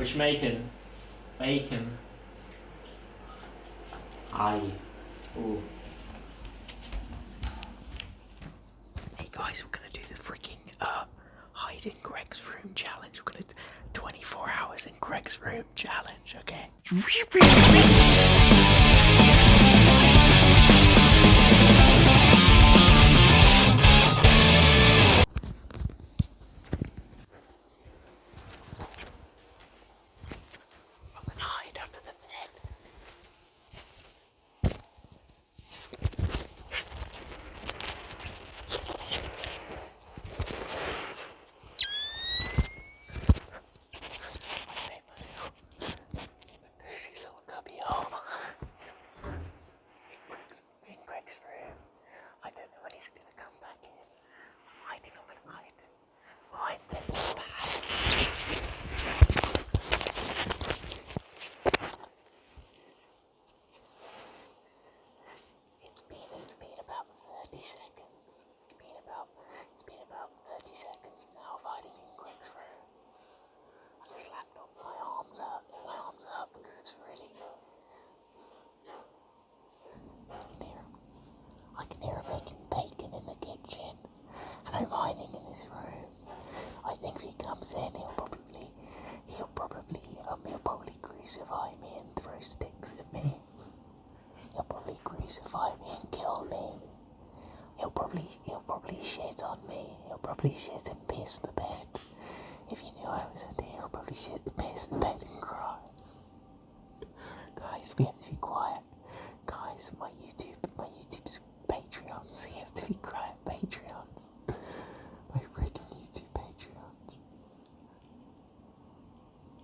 Which bacon? Bacon. Aye. Ooh. Hey guys, we're gonna do the freaking uh, hide in Greg's room challenge. We're gonna 24 hours in Greg's room challenge, okay? Me and throw sticks at me. He'll probably crucify me and kill me. He'll probably, he'll probably shit on me. He'll probably shit and piss the bed. If you knew I was in here, I'll probably shit the piss in bed and cry. Guys, we have to be quiet. Guys, my YouTube, my YouTube's Patreons. We have to be quiet, Patreons. My freaking YouTube Patreons.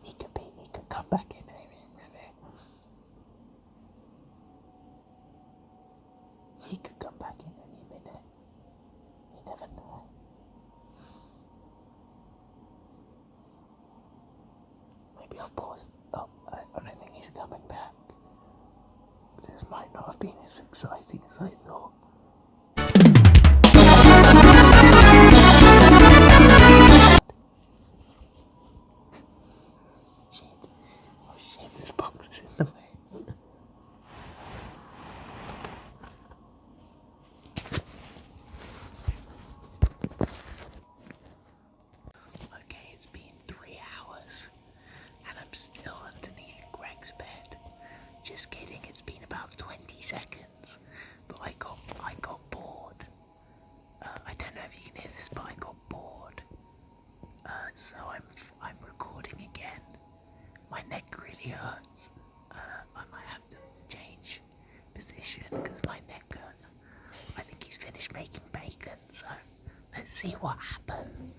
He could be, he could come back in any minute. He could come back in any minute. You never know. Maybe I'll pause. Oh, I, I don't think he's coming back. This might not have been as exciting as I thought. Really hurts. Uh, I might have to change position because my neck hurts. I think he's finished making bacon, so let's see what happens.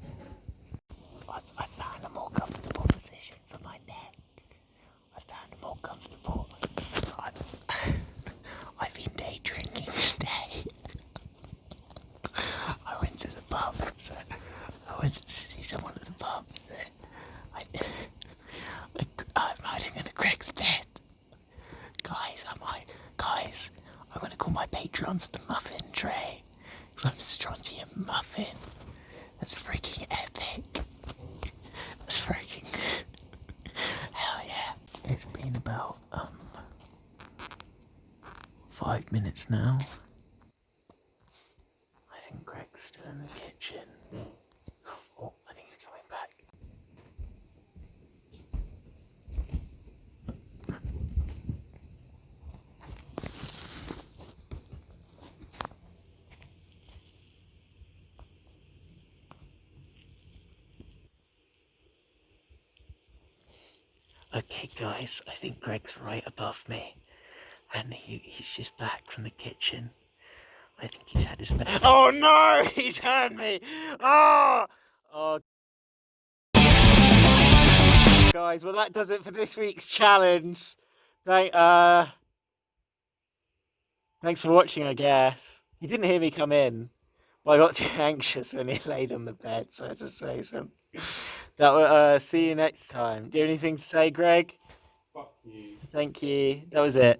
I, I found a more comfortable position for my neck. I found a more comfortable. I, I've been day drinking today. I went to the pub, so I went to see someone at the pub. So I, I, I'm hiding in the Greg's bed. Guys, I'm hide, guys. I'm gonna call my patrons the muffin tray, because I'm strontium muffin. That's freaking epic. That's freaking. Hell yeah. It's been about, um. Five minutes now. I think Greg's still in the kitchen. Oh, I think he's coming back. Okay, guys, I think Greg's right above me. And he, he's just back from the kitchen. I think he's had his bed. Oh no! He's had me! Oh! Oh. Guys, well, that does it for this week's challenge. Thank, uh. Thanks for watching, I guess. You didn't hear me come in. Well, I got too anxious when he laid on the bed, so I had to say something. That will, uh, see you next time. Do you have anything to say, Greg? Fuck you. Thank you. That was it.